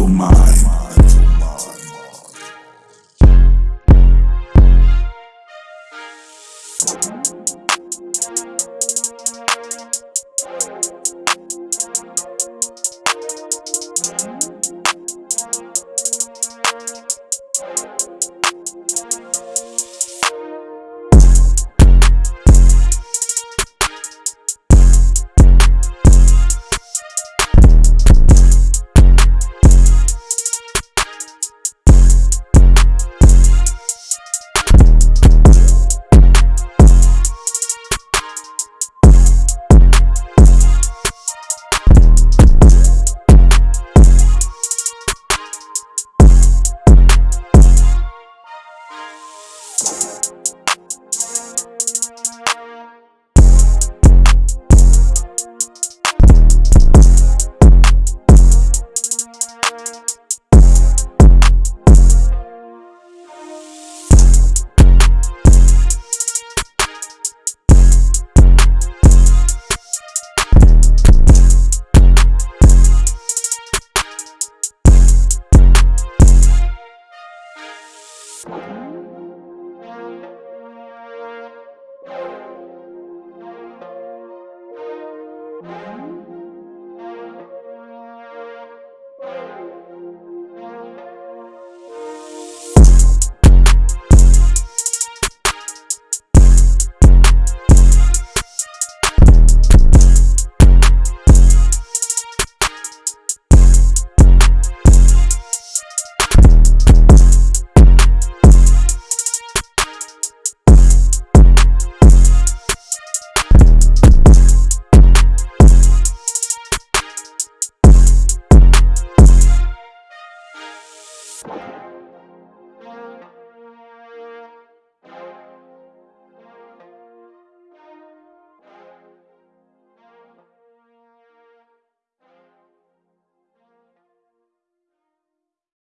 of mine.